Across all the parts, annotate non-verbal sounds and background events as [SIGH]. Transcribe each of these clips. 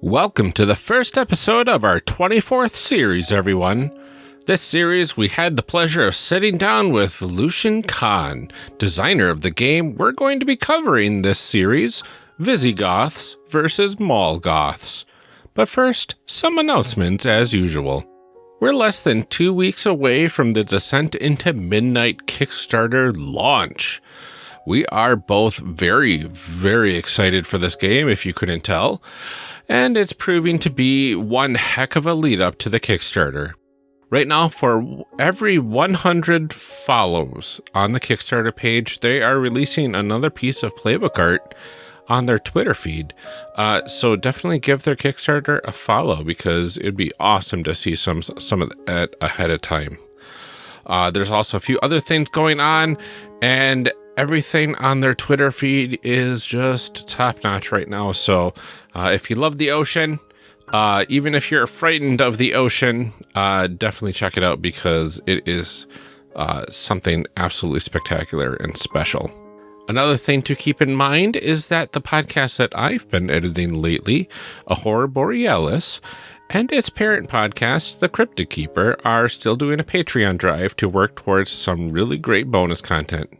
Welcome to the first episode of our 24th series, everyone. This series, we had the pleasure of sitting down with Lucian Kahn, designer of the game we're going to be covering this series, Visigoths versus Mallgoths. But first, some announcements as usual. We're less than two weeks away from the Descent into Midnight Kickstarter launch. We are both very, very excited for this game, if you couldn't tell and it's proving to be one heck of a lead up to the Kickstarter. Right now, for every 100 follows on the Kickstarter page, they are releasing another piece of playbook art on their Twitter feed. Uh, so definitely give their Kickstarter a follow because it'd be awesome to see some some of it ahead of time. Uh, there's also a few other things going on, and everything on their Twitter feed is just top notch right now. So uh, if you love the ocean, uh, even if you're frightened of the ocean, uh, definitely check it out because it is uh, something absolutely spectacular and special. Another thing to keep in mind is that the podcast that I've been editing lately, A Horror Borealis, and its parent podcast, The Cryptic Keeper, are still doing a Patreon drive to work towards some really great bonus content.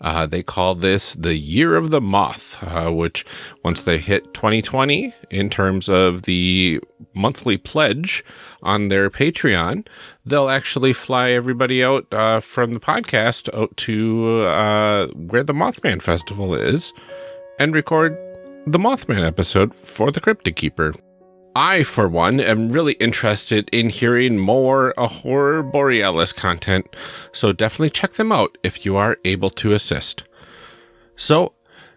Uh, they call this the Year of the Moth, uh, which once they hit 2020 in terms of the monthly pledge on their Patreon, they'll actually fly everybody out uh, from the podcast out to uh, where the Mothman Festival is and record the Mothman episode for the Cryptic Keeper. I, for one, am really interested in hearing more Horror Borealis content, so definitely check them out if you are able to assist. So,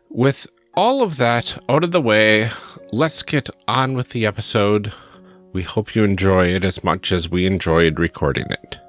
with all of that out of the way, let's get on with the episode. We hope you enjoy it as much as we enjoyed recording it.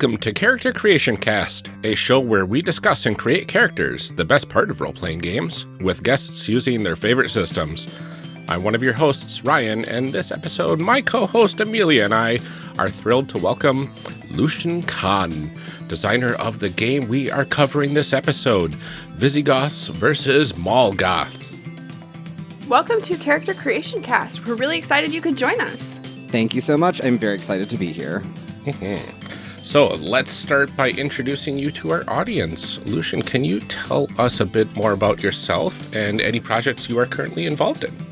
Welcome to Character Creation Cast, a show where we discuss and create characters, the best part of role playing games, with guests using their favorite systems. I'm one of your hosts, Ryan, and this episode, my co host Amelia and I are thrilled to welcome Lucian Kahn, designer of the game we are covering this episode Visigoths versus Mallgoth. Welcome to Character Creation Cast. We're really excited you could join us. Thank you so much. I'm very excited to be here. [LAUGHS] So let's start by introducing you to our audience. Lucian, can you tell us a bit more about yourself and any projects you are currently involved in?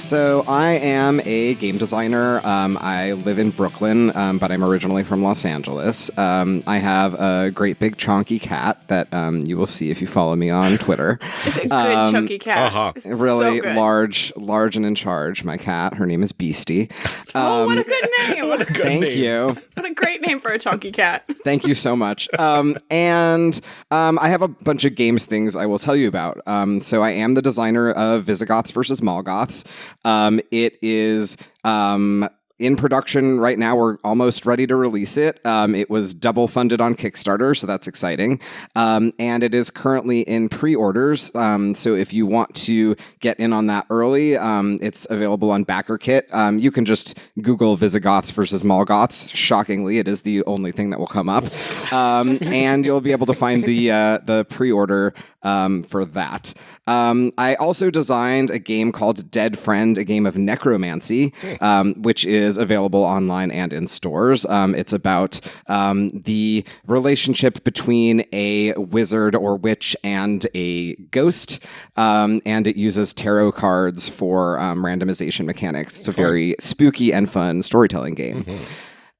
So, I am a game designer. Um, I live in Brooklyn, um, but I'm originally from Los Angeles. Um, I have a great big chunky cat that um, you will see if you follow me on Twitter. [LAUGHS] It's a good Um, chunky cat. uh-huh. Really so large, large and in charge. My cat. Her name is Beastie. [LAUGHS] Oh, what a Um, good name! [LAUGHS] What a, thank name. you. what a great name for a chunky cat. Thank you so much. Um, and um, I have a bunch of games things I will tell you about. Um, so I am the designer of Visigoths versus Mallgoths. Um, it is. Um, in production right now. We're almost ready to release it. Um, it was double funded on Kickstarter, so that's exciting. Um, and it is currently in pre orders. Um, so if you want to get in on that early, um, it's available on BackerKit. Um, you can just Google Visigoths versus Mallgoths. Shockingly, it is the only thing that will come up. Um, and you'll be able to find the, uh, the pre order for that. Um, I also designed a game called Dead Friend, a game of necromancy, um, which is available online and in stores. Um, it's about um, the relationship between a wizard or witch and a ghost, um, and it uses tarot cards for um, randomization mechanics. It's a very spooky and fun storytelling game.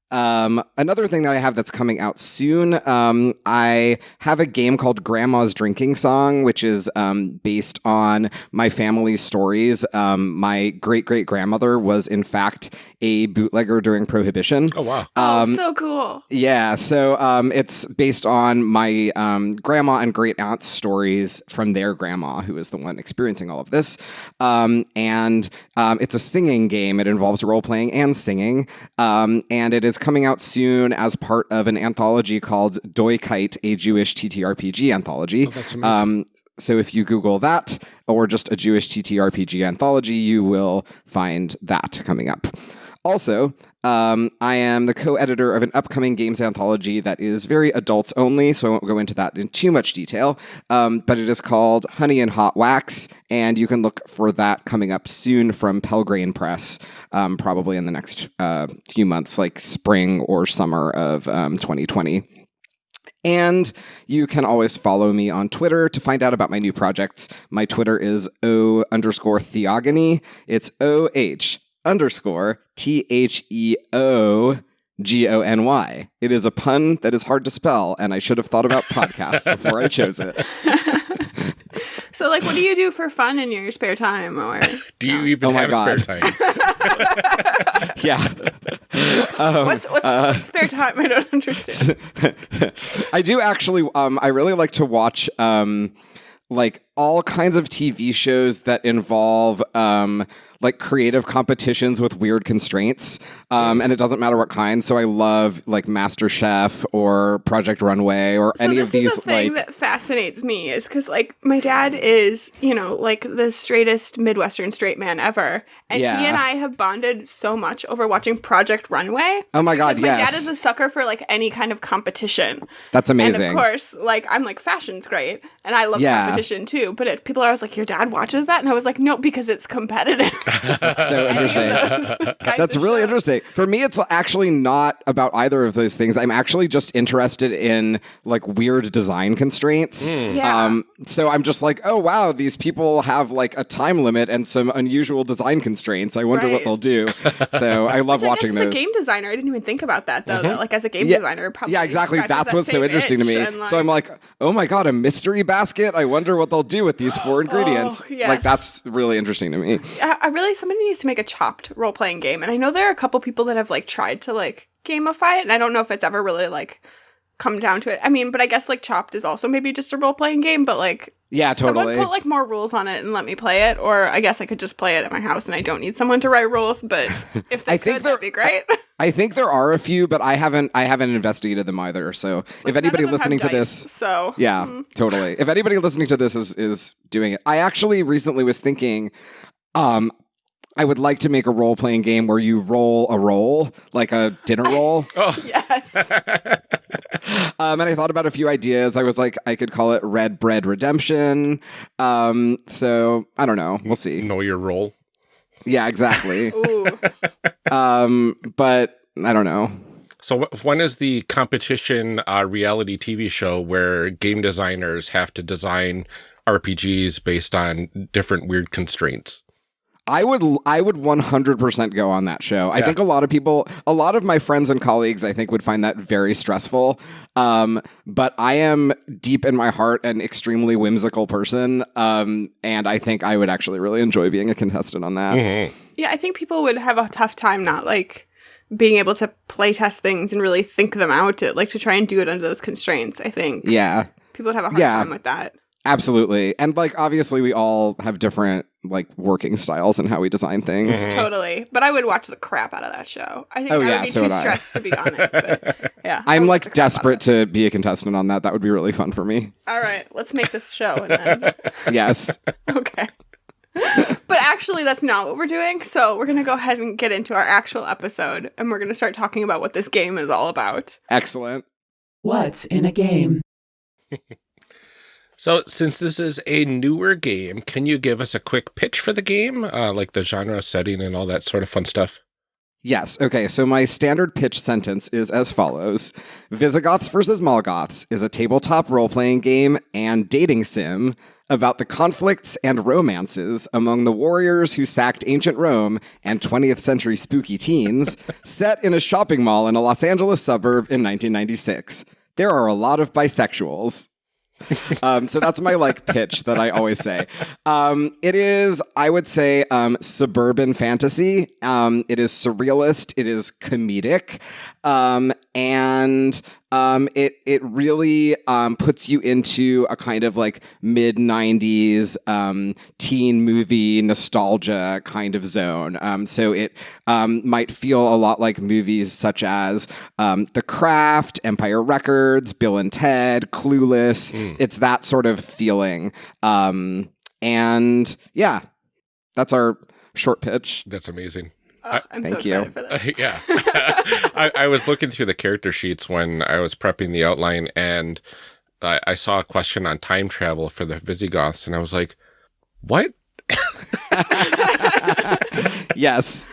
Um, another thing that I have that's coming out soon, um, I have a game called Grandma's Drinking Song, which is um, based on my family's stories. Um, my great great grandmother was, in fact, a bootlegger during Prohibition. Oh wow. Oh, Um, so cool. Yeah, so um, it's based on my um, grandma and great aunt's stories from their grandma, who is the one experiencing all of this. Um, and um, it's a singing game. It involves role playing and singing. Um, and it is coming out soon as part of an anthology called Doikayt, a Jewish TTRPG anthology. Oh, that's amazing. Um, so if you Google that or just a Jewish TTRPG anthology, you will find that coming up. Also, um, I am the co-editor of an upcoming games anthology that is very adults only, so I won't go into that in too much detail. Um, but it is called Honey and Hot Wax, and you can look for that coming up soon from Pelgrane Press, um, probably in the next uh, few months, like spring or summer of um, 2020. And you can always follow me on Twitter to find out about my new projects. My Twitter is O underscore Theogony. It's O H underscore T H E O G O N Y. It is a pun that is hard to spell, and I should have thought about podcasts [LAUGHS] before I chose it. [LAUGHS] So, like, what do you do for fun in your spare time? Or Do you even Oh my have God. spare time? [LAUGHS] Yeah. Um, what's what's, what's spare time? I don't understand. I do actually. Um, I really like to watch um, like all kinds of TV shows that involve um, like creative competitions with weird constraints, um, and it doesn't matter what kind. So I love like MasterChef or Project Runway or So any of these is a thing like. that fascinates me is because like my dad is you know like the straightest midwestern straight man ever and Yeah. he and i have bonded so much over watching project runway oh my god! because my Yes, dad is a sucker for like any kind of competition that's amazing. and of course like i'm like fashion's great and i love Yeah. competition too but it's people are always like your dad watches that and i was like no because it's competitive [LAUGHS] That's so interesting. [LAUGHS] That's really interesting. For me, it's actually not about either of those things. I'm actually just interested in like weird design constraints. Yeah. Um, so I'm just like, oh wow, these people have like a time limit and some unusual design constraints. I wonder what they'll do. So I [LAUGHS] love Which I watching guess as a game designer, I didn't even think about that though. that, like as a game Yeah. designer, probably yeah, exactly. scratches That's that what's so interesting to me. itch and, so I'm like, oh my god, a mystery basket. I wonder what they'll do with these four [GASPS] ingredients. Oh, yes. Like that's really interesting to me. I, I really somebody needs to make a chopped role playing game, and I know there are a couple people that have like tried to like gamify it, and I don't know if it's ever really like come down to it. I mean, but I guess like chopped is also maybe just a role playing game, but like Yeah, totally. someone put like more rules on it and let me play it, or I guess I could just play it at my house and I don't need someone to write rules. But [LAUGHS] if they I could, think that'd be great. I think there are a few, but I haven't I haven't investigated them either. So if anybody of them have listening to dice, this, so yeah, mm. totally. If anybody listening to this is is doing it, I actually recently was thinking, um, I would like to make a role playing game where you roll a roll, like a dinner roll. [LAUGHS] Oh, yes, [LAUGHS] um, and I thought about a few ideas. I was like, I could call it Red Bread Redemption. Um, so I don't know. We'll see. know your role. Yeah, exactly. [LAUGHS] ooh, um, but I don't know. So when is the competition uh, reality TV show where game designers have to design RPGs based on different weird constraints? I would I would 100% go on that show. I think a lot of people, a lot of my friends and colleagues, I think would find that very stressful. Um, but I am deep in my heart an extremely whimsical person, um, and I think I would actually really enjoy being a contestant on that. Mhm. yeah. I think people would have a tough time not like being able to play test things and really think them out to like to try and do it under those constraints. I think Yeah, people would have a hard Yeah. time with that. Absolutely. And like obviously, we all have different like working styles and how we design things. Mhm. Totally. But I would watch the crap out of that show. I think Oh, I yeah, would be so too would stressed to be on it. But [LAUGHS] yeah. I I'm like the crap out of desperate to be a contestant on that. That would be really fun for me. All right, let's make this show and [LAUGHS] then Yes. [LAUGHS] okay. but actually that's not what we're doing. So we're going to go ahead and get into our actual episode and we're going to start talking about what this game is all about. Excellent. What's in a game? So since this is a newer game, can you give us a quick pitch for the game, uh, like the genre, setting, and all that sort of fun stuff? Yes. Okay. So my standard pitch sentence is as follows Visigoths versus Molgoths is a tabletop role playing game and dating sim about the conflicts and romances among the warriors who sacked ancient Rome and 20th century spooky teens, [LAUGHS] set in a shopping mall in a Los Angeles suburb in 1996. There are a lot of bisexuals. Um, so that's my like pitch that I always say. Um, it is, I would say, um, suburban fantasy. Um, it is surrealist. It is comedic, um, and um, it it really um, puts you into a kind of like mid '90s um, teen movie nostalgia kind of zone. Um, so it um, might feel a lot like movies such as um, The Craft, Empire Records, Bill and Ted, Clueless. It's that sort of feeling. Um, and yeah, that's our short pitch. That's amazing. Oh, I'm Thank so you. excited for [LAUGHS] this. yeah. [LAUGHS] [LAUGHS] I, I was looking through the character sheets when I was prepping the outline and I, I saw a question on time travel for the Visigoths and I was like, what? yes.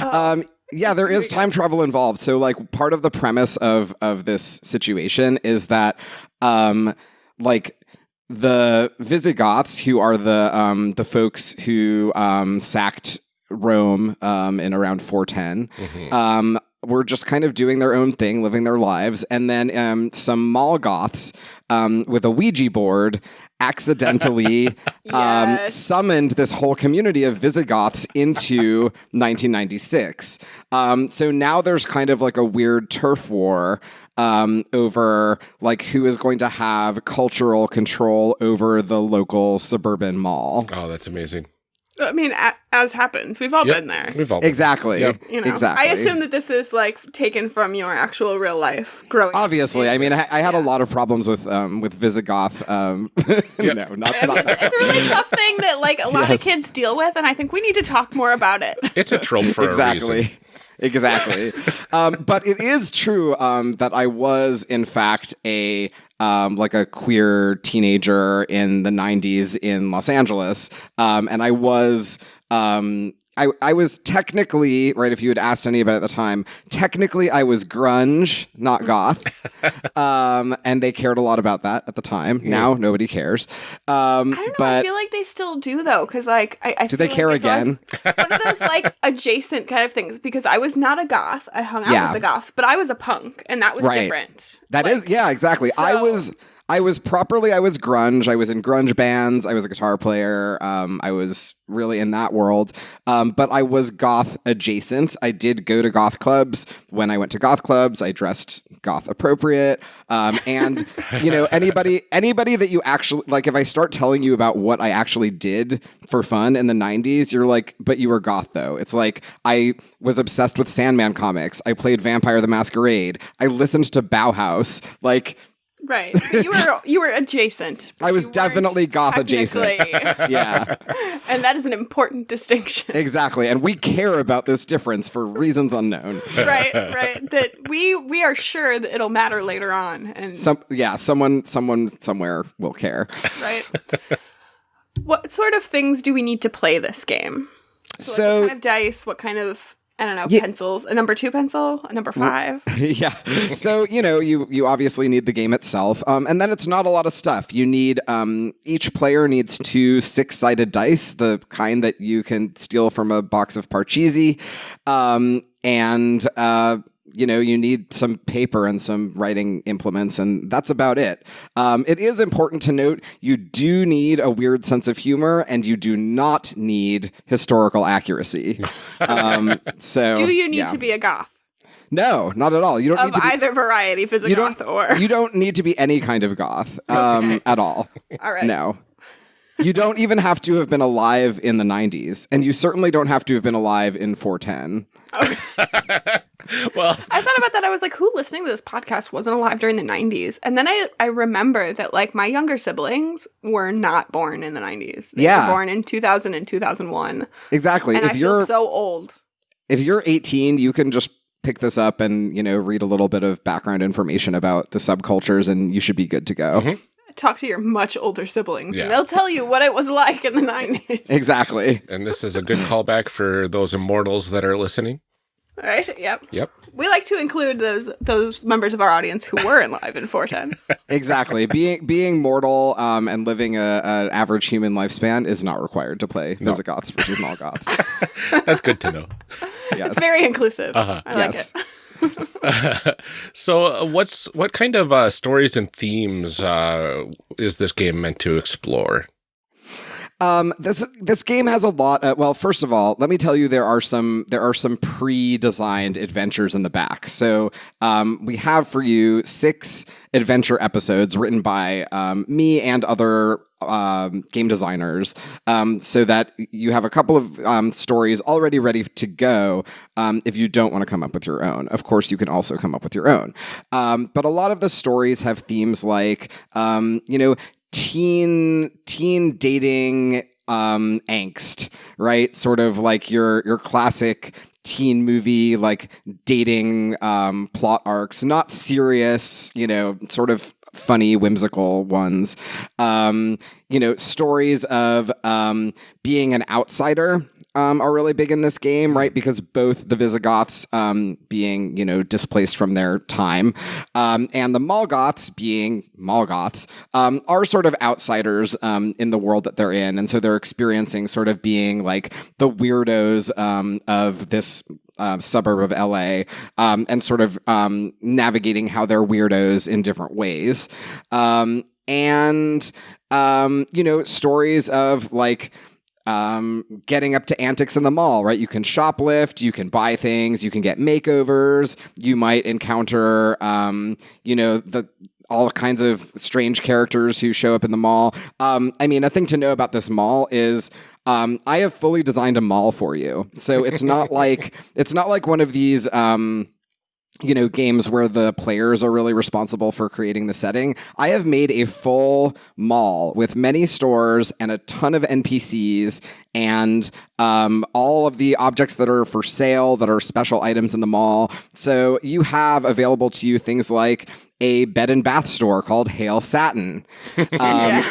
Um, yeah, there is time travel involved. So, like, part of the premise of of this situation is that, um, like, the Visigoths, who are the um, the folks who um, sacked Rome um, in around 410, Mhm. um, were just kind of doing their own thing, living their lives, and then um, some Mallgoths um, with a Ouija board accidentally [LAUGHS] um, summoned this whole community of Visigoths into [LAUGHS] 1996. Um, so now there's kind of like a weird turf war um, over like who is going to have cultural control over the local suburban mall. Oh, that's amazing. I mean, a- as happens, we've all Yep. been there. We've all Exactly. Yep. You know, Exactly. I assume that this is like taken from your actual real life growing. up. Obviously, I mean, I, I had a lot of problems with um, with Visigoth. Um, [LAUGHS] Yep. no, not, I mean, not it's, it's a really tough thing that like a lot Yes. of kids deal with, and I think we need to talk more about it. [LAUGHS] It's a trope for a exactly. reason. Exactly. [LAUGHS] um, but it is true um, that I was, in fact, a um, like a queer teenager in the '90s in Los Angeles, um, and I was. Um, I, I was technically right. If you had asked anybody at the time, technically I was grunge, not goth, [LAUGHS] um, and they cared a lot about that at the time. Now nobody cares. Um, I don't know. but I feel like they still do though, because like I, I do feel they care it's always again? one of those [LAUGHS] like adjacent kind of things. Because I was not a goth. I hung out Yeah. with the goths, but I was a punk, and that was Right. different. That Like, is, yeah, exactly. I was, I was properly, I was grunge. I was in grunge bands. I was a guitar player. Um, I was really in that world. Um, but I was goth adjacent. I did go to goth clubs. When I went to goth clubs, I dressed goth appropriate. Um, and [LAUGHS] you know, anybody, anybody that you actually like, if I start telling you about what I actually did for fun in the '90s, you're like, but you were goth though. It's like I was obsessed with Sandman comics. I played Vampire the Masquerade. I listened to Bauhaus. Like, Right. But you were you were adjacent. I was definitely goth adjacent. yeah, [LAUGHS] and that is an important distinction. exactly. And we care about this difference for reasons unknown. right, right. That we we are sure that it'll matter later on. And Some, yeah, someone, someone, somewhere will care. right. what sort of things do we need to play this game? So, So, what kind of dice? What kind of I don't know Yeah. pencils? A number two pencil? A number five? [LAUGHS] yeah. So you know, you you obviously need the game itself, um, and then it's not a lot of stuff. You need um, each player needs two six-sided dice, the kind that you can steal from a box of Parcheesi, um, and uh, you know you need some paper and some writing implements, and that's about it. Um, it is important to note you do need a weird sense of humor, and you do not need historical accuracy. [LAUGHS] Um, so do you need yeah. to be a goth No, not at all. You don't of need to be either variety, you Visigoth don't or you don't need to be any kind of goth [LAUGHS] um, Okay. at all. all right? No. You don't even have to have been alive in the 90s, and you certainly don't have to have been alive in 410. [LAUGHS] [LAUGHS] well, I thought about that. I was like, who listening to this podcast wasn't alive during the 90s? And then I, I remember that like my younger siblings were not born in the 90s. They Yeah. were born in 2000 and 2001. Exactly. And if I you're feel so old. if you're 18, you can just pick this up and, you know, read a little bit of background information about the subcultures and you should be good to go. Mhm. Talk to your much older siblings Yeah. and they'll tell you what it was like in the 90s. [LAUGHS] Exactly. and this is a good callback for those immortals that are listening. Right? Yep. Yep. We like to include those those members of our audience who were in live in 410. [LAUGHS] exactly. being being mortal um, and living a, an average human lifespan is not required to play Visigoths versus Mallgoths. [LAUGHS] That's good to know. Yes. It's very inclusive. Uh-huh. I like Yes. it. [LAUGHS] so, uh, what's what kind of uh, stories and themes uh, is this game meant to explore? Um, this this game has a lot. Of, well, first of all, let me tell you there are some there are some pre-designed adventures in the back. So um, we have for you six adventure episodes written by um, me and other um, game designers, um, so that you have a couple of um, stories already ready to go. Um, if you don't want to come up with your own, of course, you can also come up with your own. Um, but a lot of the stories have themes like, um, you know, teen teen dating um angst right? Sort of like your your classic teen movie like dating um plot arcs. Not serious you know sort of funny whimsical ones. Um you know stories of um being an outsider um, are really big in this game, right? Because both the Visigoths um, being, you know, displaced from their time, um, and the Mallgoths being Mallgoths, um, are sort of outsiders um, in the world that they're in, and so they're experiencing sort of being like the weirdos um, of this uh, suburb of LA um, and sort of um, navigating how they're weirdos in different ways. Um, and, um, you know, stories of like, um, getting up to antics in the mall, right? You can shoplift, you can buy things, you can get makeovers, you might encounter, um, you know, the all kinds of strange characters who show up in the mall. Um, I mean, a thing to know about this mall is um, I have fully designed a mall for you, so it's not [LAUGHS] like it's not like one of these. Um, you know, games where the players are really responsible for creating the setting. I have made a full mall with many stores and a ton of NPCs and um, all of the objects that are for sale that are special items in the mall. So you have available to you things like a bed and bath store called Hail Satin. [LAUGHS] Um,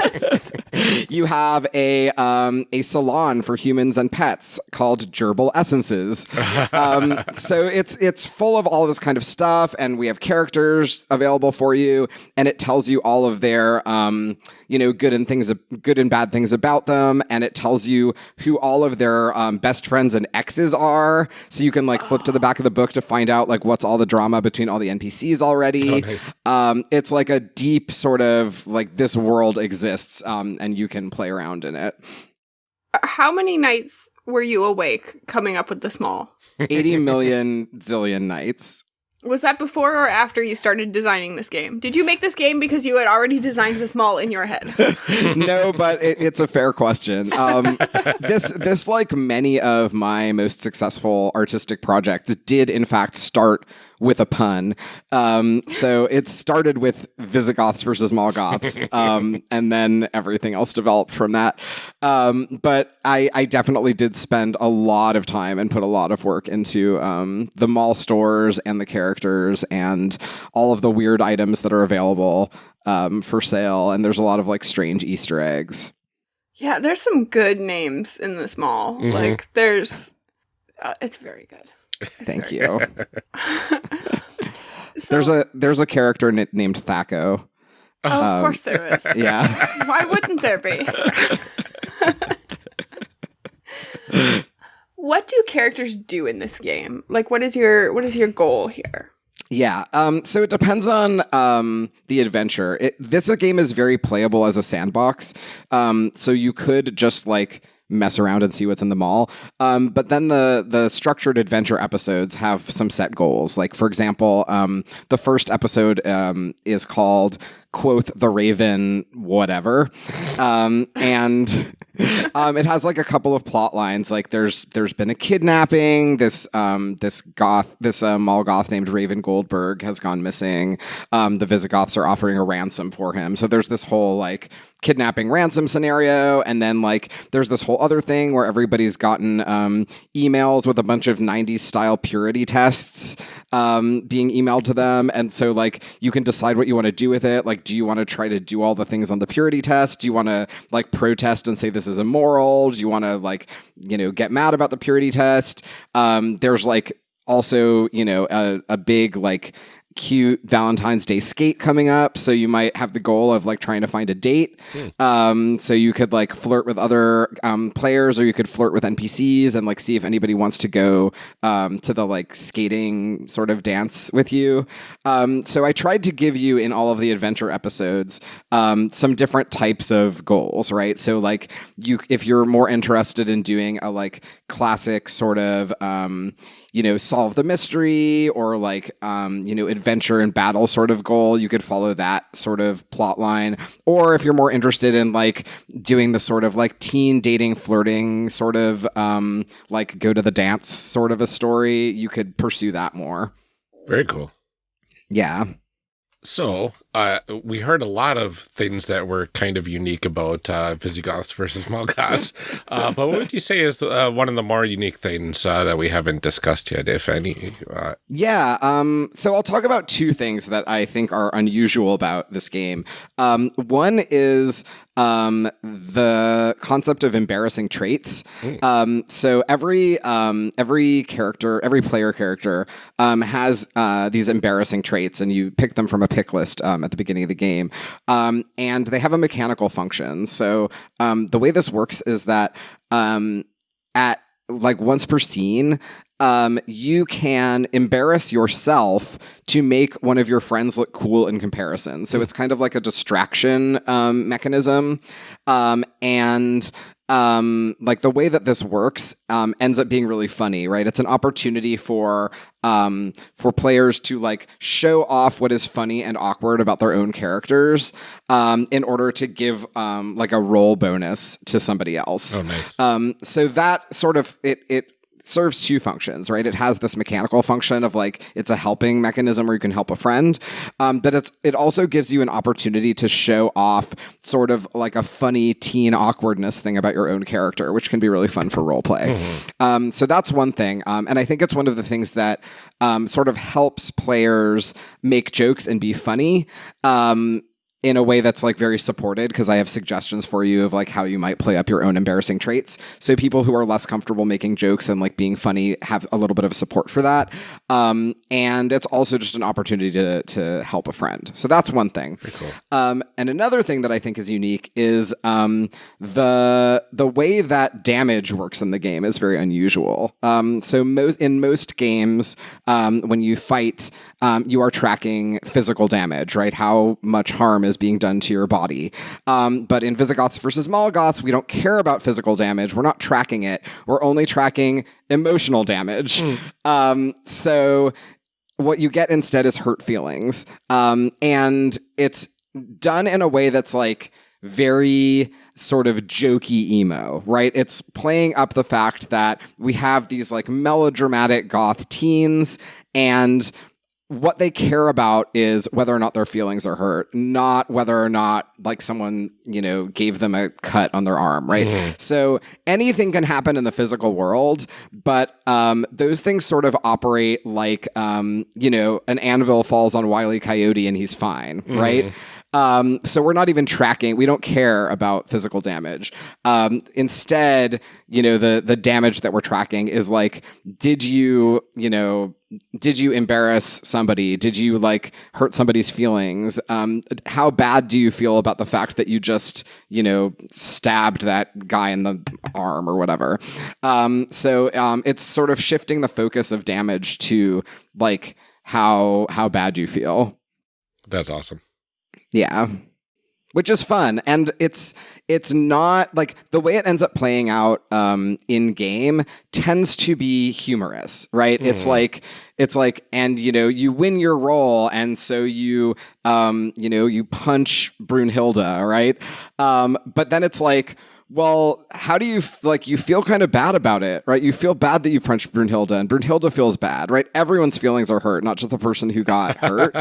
[LAUGHS] you have a um, a salon for humans and pets called Gerbil Essences. Um, [LAUGHS] so it's it's full of all this kind of stuff, and we have characters available for you, and it tells you all of their um, you know good and things good and bad things about them, and it tells you who all of their um, best friends and exes are. So you can like flip to the back of the book to find out like what's all the drama between all the NPCs already. nice. Um, it's like a deep sort of like this world exists, um, and you can play around in it. How many nights were you awake coming up with this mall? 80 [LAUGHS] million zillion nights. Was that before or after you started designing this game? Did you make this game because you had already designed this mall in your head? [LAUGHS] no, but it, it's a fair question. Um, this, this, like many of my most successful artistic projects, did in fact start with a pun. Um, so it started with Visigoths versus Mallgoths, [LAUGHS] um, and then everything else developed from that. Um, but I, I definitely did spend a lot of time and put a lot of work into um, the mall stores and the characters and all of the weird items that are available um, for sale. And there's a lot of like strange Easter eggs. yeah, there's some good names in this mall. Mhm. Like, there's. Uh, it's very good. [LAUGHS] Thank you. [LAUGHS] So, There's a there's a character n- named Thaco. Oh, of um, course there is. [LAUGHS] Yeah. Why wouldn't there be? what do characters do in this game? Like what is your what is your goal here? Yeah. Um, so it depends on um, the adventure. It, this game is very playable as a sandbox. Um, so you could just like mess around and see what's in the mall. Um, but then the the structured adventure episodes have some set goals. Like for example, um, the first episode um, is called "Quoth the Raven," whatever, um, and [LAUGHS] um, it has like a couple of plot lines. Like there's there's been a kidnapping. This um, this goth this uh, mall goth named Raven Goldberg has gone missing. The Visigoths are offering a ransom for him. So there's this whole like kidnapping ransom scenario, and then like there's this whole other thing where everybody's gotten um, emails with a bunch of '90s style purity tests um, being emailed to them, and so like you can decide what you want to do with it. Like, do you want to try to do all the things on the purity test? Do you want to like protest and say this is immoral? Do you want to like you know get mad about the purity test? Um, there's like also you know a, a big like cute Valentine's Day skate coming up. So you might have the goal of like trying to find a date. Um, so you could like flirt with other um, players or you could flirt with NPCs and like see if anybody wants to go um, to the like skating sort of dance with you. Um, so I tried to give you in all of the adventure episodes um, some different types of goals, right? So like you, if you're more interested in doing a like classic sort of, um, you know, solve the mystery or like, um, you know, adventure and battle sort of goal, you could follow that sort of plot line. Or if you're more interested in like doing the sort of like teen dating, flirting sort of um, like go to the dance sort of a story, you could pursue that more. Very cool. Yeah. So, uh, we heard a lot of things that were kind of unique about uh, Visigoths versus Mallgoths. [LAUGHS] uh, but what would you say is uh, one of the more unique things uh, that we haven't discussed yet, if any? Uh, Yeah. Um, so I'll talk about two things that I think are unusual about this game. Um, one is um, the concept of embarrassing traits. Um, so every um, every character, every player character um, has uh, these embarrassing traits, and you pick them from a pick list um, at the beginning of the game. Um, and they have a mechanical function. So um, the way this works is that um, at like once per scene, um, you can embarrass yourself to make one of your friends look cool in comparison. So it's kind of like a distraction um, mechanism. Um, and um, like the way that this works um, ends up being really funny, right? It's an opportunity for um, for players to like show off what is funny and awkward about their own characters um, in order to give um, like a role bonus to somebody else. oh, nice. Um, so that sort of it it serves two functions, right? It has this mechanical function of like it's a helping mechanism where you can help a friend, um, but it's it also gives you an opportunity to show off sort of like a funny teen awkwardness thing about your own character, which can be really fun for role play. Um, so that's one thing, um, and I think it's one of the things that um, sort of helps players make jokes and be funny. Um, in a way that's like very supported because I have suggestions for you of like how you might play up your own embarrassing traits. So people who are less comfortable making jokes and like being funny have a little bit of support for that. Um, and it's also just an opportunity to to help a friend. So that's one thing. cool. Um, and another thing that I think is unique is um, the the way that damage works in the game is very unusual. Um, so most in most games, um, when you fight, um, you are tracking physical damage, right? How much harm is being done to your body. Um, but in Visigoths versus Mallgoths, we don't care about physical damage. We're not tracking it. We're only tracking emotional damage. Um, so what you get instead is hurt feelings. Um, and it's done in a way that's like very sort of jokey emo, right? It's playing up the fact that we have these like melodramatic goth teens and what they care about is whether or not their feelings are hurt, not whether or not like someone, you know, gave them a cut on their arm, right? So anything can happen in the physical world, but um, those things sort of operate like, um, you know, an anvil falls on Wile E. Coyote and he's fine, right? Um, so we're not even tracking. We don't care about physical damage. Um, instead, you know, the the damage that we're tracking is like, did you, you know, did you embarrass somebody? Did you like hurt somebody's feelings? Um, how bad do you feel about the fact that you just, you know, stabbed that guy in the arm or whatever? Um, so um, it's sort of shifting the focus of damage to like how how bad you feel. That's awesome. Yeah. Which is fun. And it's it's not like the way it ends up playing out um, in game tends to be humorous, right? It's like it's like and you know, you win your role and so you um, you know, you punch Brunhilde, right? Um, but then it's like Well, how do you like? You feel kind of bad about it, right? You feel bad that you punched Brunhilde, and Brunhilde feels bad, right? Everyone's feelings are hurt, not just the person who got [LAUGHS] hurt,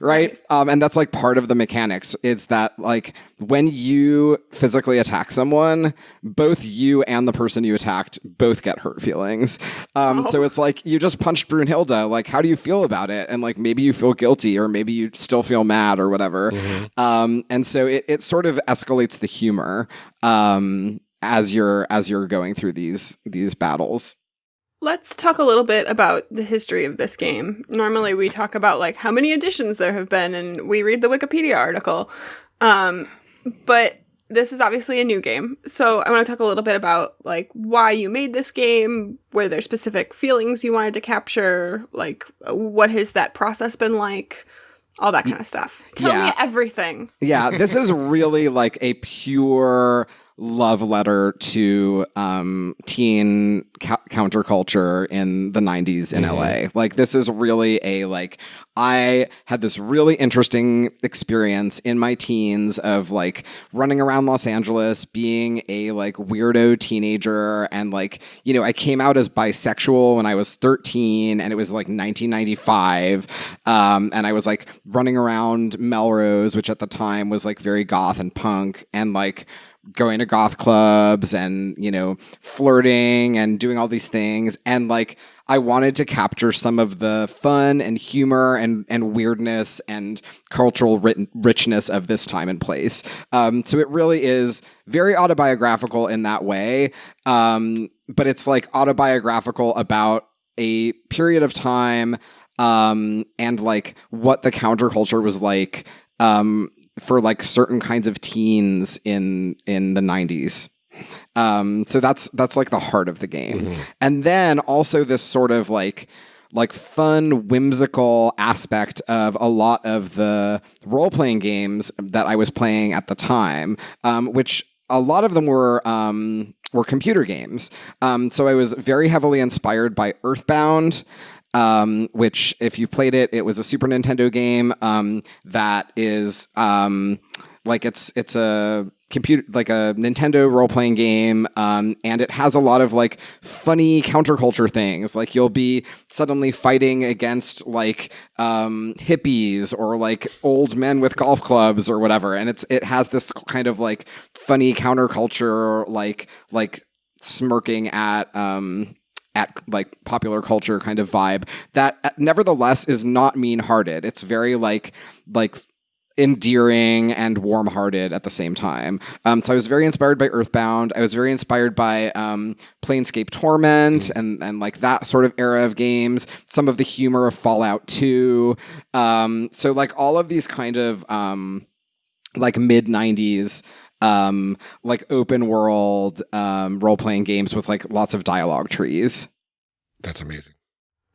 right? Um, and that's like part of the mechanics. Is that like when you physically attack someone, both you and the person you attacked both get hurt feelings. Um, So it's like you just punched Brunhilde. Like, how do you feel about it? And like maybe you feel guilty, or maybe you still feel mad, or whatever. Um, and so it, it sort of escalates the humor um, as you're as you're going through these these battles. Let's talk a little bit about the history of this game. Normally, we talk about like how many editions there have been, and we read the Wikipedia article. Um, but this is obviously a new game, so I want to talk a little bit about like why you made this game, were there specific feelings you wanted to capture, like what has that process been like, all that kind of stuff. Tell Yeah. me everything. Yeah, this is [LAUGHS] really like a pure love letter to um, teen cou- counterculture in the 90s in LA. Like this is really a like I had this really interesting experience in my teens of like running around Los Angeles being a like weirdo teenager and like you know I came out as bisexual when I was 13 and it was like 1995 um, and I was like running around Melrose which at the time was like very goth and punk and like going to goth clubs and you know flirting and doing all these things and like I wanted to capture some of the fun and humor and and weirdness and cultural writ- richness of this time and place. Um, so it really is very autobiographical in that way, um, but it's like autobiographical about a period of time um, and like what the counterculture was like um, for like certain kinds of teens in in the 90s. Um, so that's that's like the heart of the game. And then also this sort of like like fun, whimsical aspect of a lot of the role playing games that I was playing at the time, um, which a lot of them were um, were computer games. Um, so I was very heavily inspired by Earthbound. Um, which, if you played it, it was a Super Nintendo game um, that is um, like it's it's a computer like a Nintendo role playing game, um, and it has a lot of like funny counterculture things. Like you'll be suddenly fighting against like um, hippies or like old men with golf clubs or whatever, and it's it has this kind of like funny counterculture, like like smirking at um at like popular culture kind of vibe that uh, nevertheless is not mean-hearted. It's very like like endearing and warm-hearted at the same time. Um, so i was very inspired by earthbound. I was very inspired by um, planescape torment and and like that sort of era of games. Some of the humor of fallout 2 um, so like all of these kind of um, like mid 90s um like open world um role playing games with like lots of dialogue trees That's amazing.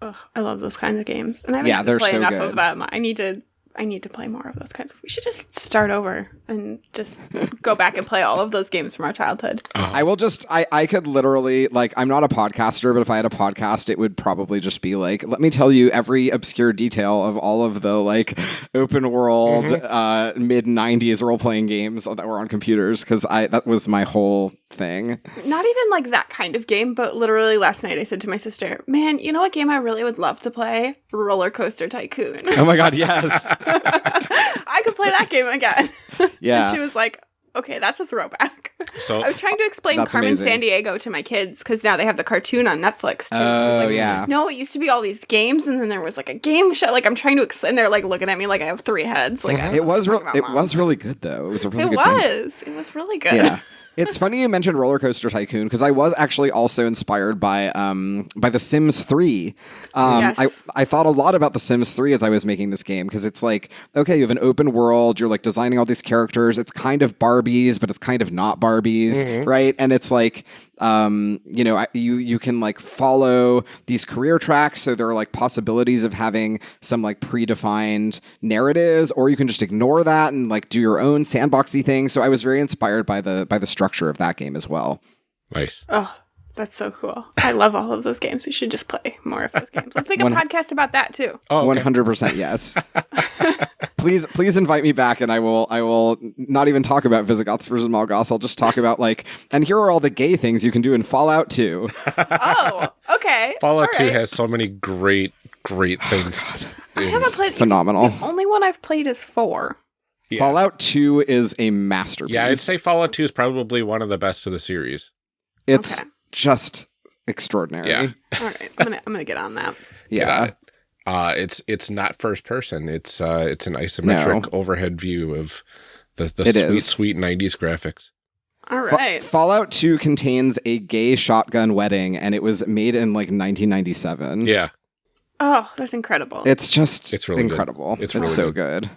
Ugh, I love those kinds of games, and I haven't Yeah, played so enough good. of them. I need to. I need to play more of those kinds. We should just start over and just go back and play all of those games from our childhood. I will just I I could literally like I'm not a podcaster, but if I had a podcast, it would probably just be like, let me tell you every obscure detail of all of the like open world uh mid 90s role playing games that were on computers cuz I that was my whole thing. Not even like that kind of game, but literally last night I said to my sister, "Man, you know what game I really would love to play? Roller Coaster Tycoon. Oh my god, yes. [LAUGHS] I could play that game again." [LAUGHS] Yeah. and she was like, "Okay, that's a throwback." So I was trying to explain Carmen amazing. San Diego to my kids because now they have the cartoon on Netflix too. Oh like, yeah. No, it used to be all these games, and then there was like a game show. Like I'm trying to explain. They're like looking at me like I have three heads. Like mm-hmm. I don't It was you're real talking it Mom. was really good though. It was a really It good game. was. It was really good. yeah. [LAUGHS] It's funny you mentioned Roller Coaster Tycoon because I was actually also inspired by um, by The Sims 3. Um, Yes. I, I thought a lot about The Sims 3 as I was making this game because it's like, okay, you have an open world, you're like designing all these characters. It's kind of Barbies, but it's kind of not Barbies, right? And it's like, um, you know, I- you you can like follow these career tracks. So there are like possibilities of having some like predefined narratives, or you can just ignore that and like do your own sandboxy thing. So I was very inspired by the by the structure of that game as well. nice. Oh, That's so cool. I love all of those games. We should just play more of those games. Let's make a One- podcast about that too. Oh, One okay. hundred percent yes. [LAUGHS] please, please invite me back, and I will. I will not even talk about Visigoths versus Mallgoths. I'll just talk about like, and here are all the gay things you can do in Fallout Two. [LAUGHS] Oh, okay. Fallout All 2 has so many great, great oh, things. I haven't played. Phenomenal. The only one I've played is four. Yeah. Fallout Two is a masterpiece. Yeah, I'd say Fallout 2 is probably one of the best of the series. it's Okay. Just extraordinary. Yeah. All right, I'm gonna I'm gonna get on that. Get Yeah. on it. Uh, it's it's not first person. It's uh, it's an isometric overhead view of the, the It sweet is. sweet 90s graphics. All right. Fa- Fallout 2 contains a gay shotgun wedding and it was made in like 1997. Yeah, Oh, that's incredible. It's just It's really good. incredible. It's It's, really so good.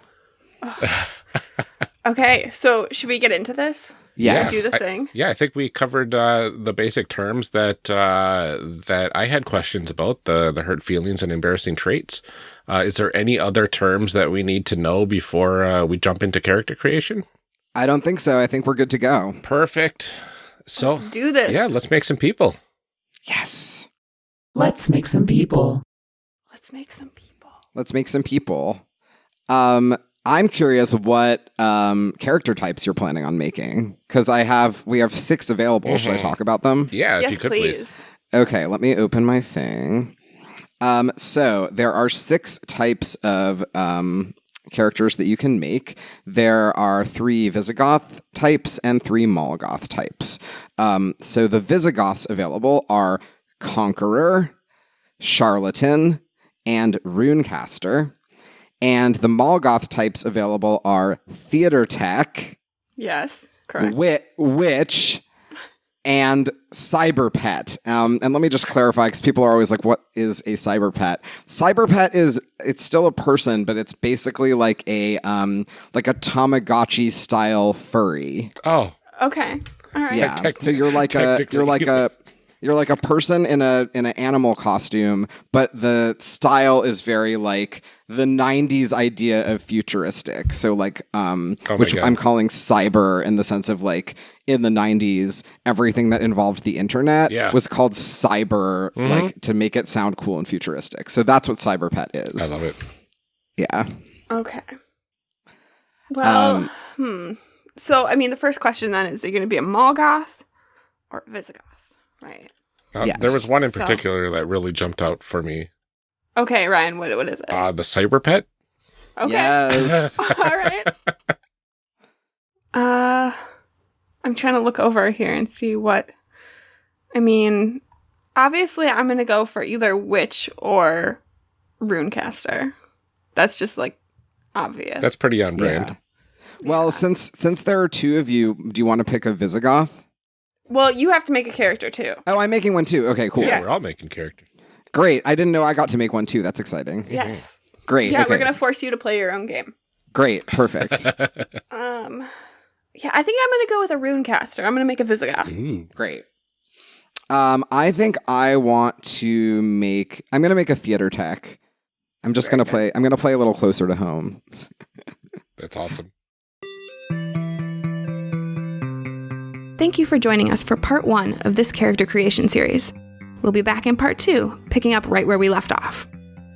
okay, so should we get into this? Yes. Do the I- thing. yeah. I think we covered uh, the basic terms that uh, that I had questions about the the hurt feelings and embarrassing traits. Uh, is there any other terms that we need to know before uh, we jump into character creation? I don't think so. I think we're good to go. Perfect. So Let's do this. yeah, let's make some people. Yes. Let's make some people. let's make some people. Let's make some people. Um I'm curious what um character types you're planning on making cuz I have we have 6 available. Should I Mhm. talk about them? Yeah, if yes, you could please. please. Okay, let me open my thing. Um, so there are six types of um, characters that you can make. There are three Visigoth types and three Mallgoth types. Um, so the Visigoths available are Conqueror, Charlatan, and Runecaster. And the Mallgoth types available are Theater Tech, Yes, correct. Wi- Witch, and Cyber Pet. Um, and let me just clarify because people are always like, "What is a cyber pet?" Cyber Pet is it's still a person, but it's basically like a um, like a Tamagotchi style furry. Oh, Okay. All right. Yeah. tec- so you're like a you're like a you're like a person in a in an animal costume, but the style is very like the '90s idea of futuristic. So like, um, Oh which God. I'm calling cyber in the sense of like in the '90s, everything that involved the internet Yeah. was called cyber, Mhm. like to make it sound cool and futuristic. So that's what cyber pet I is. love it. Yeah. Okay. Well, Um, hmm. So, I mean, the first question then is: Are you going to be a Mallgoth or a Visigoth? Right. Uh, Yes. There was one in So- particular that really jumped out for me. Okay, Ryan. What what is it? Uh, the cyber pet. okay. Yes. [LAUGHS] All right. Uh, I'm trying to look over here and see what. I mean, obviously, I'm going to go for either Witch or Runecaster. That's just like obvious. That's pretty on brand. Yeah. Well, since since there are two of you, do you want to pick a Visigoth? Well, you have to make a character too. Oh, I'm making one too. Okay, cool. Yeah, Yeah. we're all making characters. Great. I didn't know I got to make one too. That's exciting. Yes. Great. Yeah, okay. we're gonna force you to play your own game. Great. Perfect. [LAUGHS] Um, yeah, I think I'm gonna go with a rune caster. I'm gonna make a Visigoth. Ooh. Great. Um, I think I want to make. I'm gonna make a theater tech. I'm just Very gonna good. play. I'm gonna play a little closer to home. [LAUGHS] That's awesome. Thank you for joining us for part one of this character creation series. We'll be back in part two, picking up right where we left off.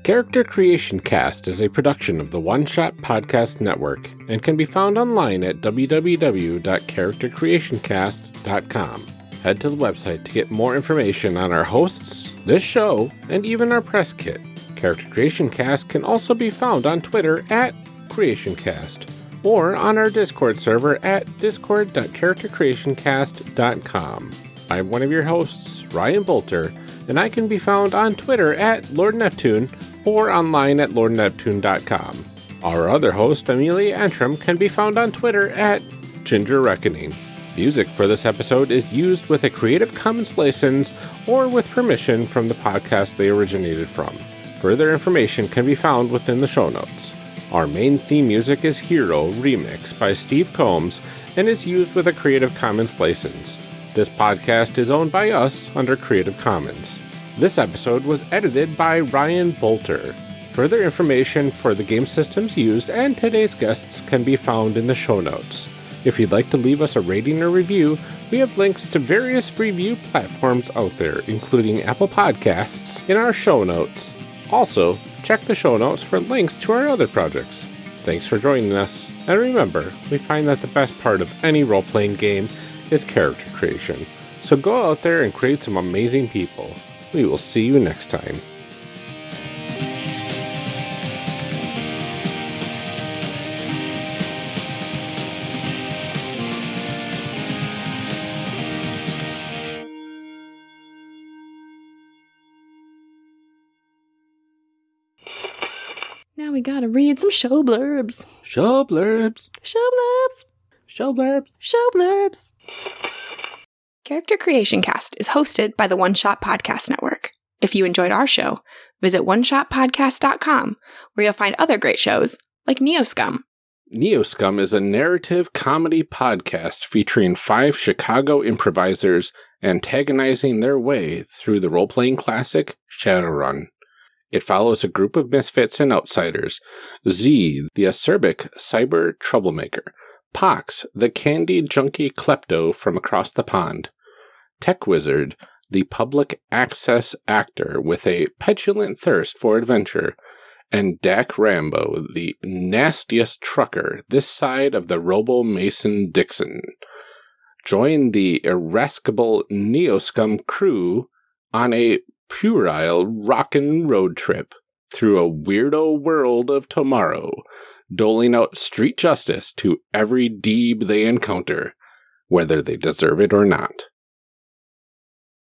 Character Creation Cast is a production of the One Shot Podcast Network and can be found online at www.charactercreationcast.com. Head to the website to get more information on our hosts, this show, and even our press kit. Character Creation Cast can also be found on Twitter at CreationCast or on our Discord server at discord.charactercreationcast.com. I'm one of your hosts, Ryan Boelter, and I can be found on Twitter at Lord Neptune or online at lordneptune.com. Our other host, Amelia Antrim, can be found on Twitter at Ginger Reckoning. Music for this episode is used with a Creative Commons license or with permission from the podcast they originated from. Further information can be found within the show notes. Our main theme music is Hero Remix by Steve Combs and is used with a Creative Commons license. This podcast is owned by us under Creative Commons. This episode was edited by Ryan Boelter. Further information for the game systems used and today's guests can be found in the show notes. If you'd like to leave us a rating or review, we have links to various review platforms out there, including Apple Podcasts, in our show notes. Also, check the show notes for links to our other projects. Thanks for joining us, and remember, we find that the best part of any role playing game is character creation. So go out there and create some amazing people. We will see you next time. Gotta read some show blurbs. Show blurbs. Show blurbs. Show blurbs. Show blurbs. Character Creation Cast is hosted by the One Shot Podcast Network. If you enjoyed our show, visit oneshotpodcast.com where you'll find other great shows like Neoscum. Neoscum is a narrative comedy podcast featuring five Chicago improvisers antagonizing their way through the role playing classic Shadowrun. It follows a group of misfits and outsiders. Z, the acerbic cyber troublemaker, Pox, the candy junkie klepto from across the pond, Tech Wizard, the public access actor with a petulant thirst for adventure, and Dak Rambo, the nastiest trucker this side of the Robo Mason Dixon. Join the irascible Neoscum crew on a puerile rockin' road trip through a weirdo world of tomorrow, doling out street justice to every deeb they encounter, whether they deserve it or not.